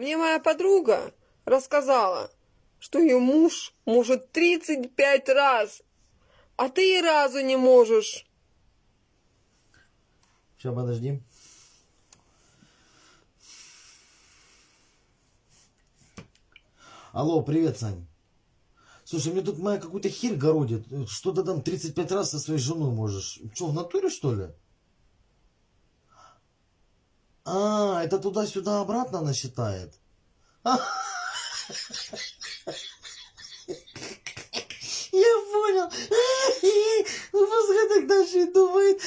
Мне моя подруга рассказала, что ее муж может 35 раз, а ты и разу не можешь. Сейчас, подожди. Алло, привет, Сань. Слушай, мне тут моя какую-то херь городит. Что ты там 35 раз со своей женой можешь? Что, в натуре, что ли? А, это туда-сюда обратно она считает? Я понял. Пускай так дальше и думает.